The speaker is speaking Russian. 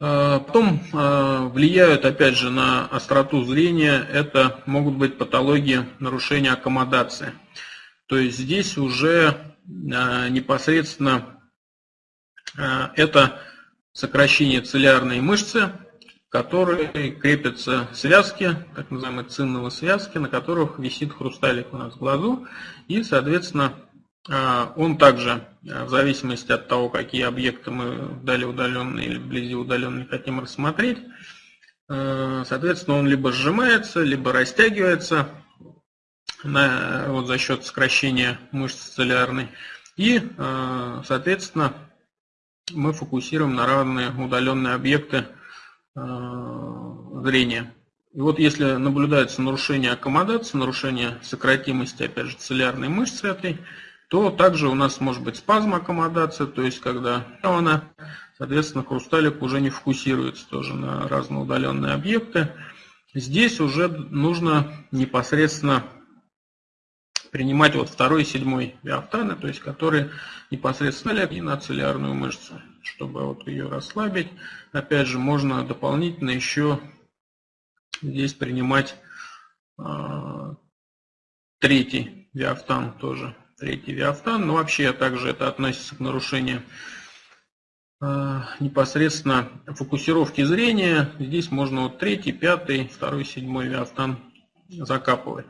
Э, потом э, влияют, опять же, на остроту зрения. Это могут быть патологии нарушения аккомодации. То есть здесь уже непосредственно это сокращение цилиарной мышцы, которые крепятся связки, так называемые цинновые связки, на которых висит хрусталик у нас в глазу. И, соответственно, он также, а, в зависимости от того, какие объекты мы вдали удаленные или вблизи удаленные хотим рассмотреть, а, соответственно, он либо сжимается, либо растягивается на, вот за счет сокращения мышцы цилиарной. И, соответственно, мы фокусируем на равные удаленные объекты Э, зрения. И вот если наблюдается нарушение аккомодации, нарушение сократимости, опять же, цилиарной мышцы этой, то также у нас может быть спазм аккомодации, то есть когда она, соответственно, хрусталик уже не фокусируется тоже на разные удаленные объекты. Здесь уже нужно непосредственно принимать вот второй и седьмой биофтаны, то есть которые непосредственно и на цилиарную мышцу чтобы вот ее расслабить. Опять же, можно дополнительно еще здесь принимать э, третий виафтан тоже. Третий виафтан. Но вообще также это относится к нарушению э, непосредственно фокусировки зрения. Здесь можно вот третий, пятый, второй, седьмой виафтан закапывать.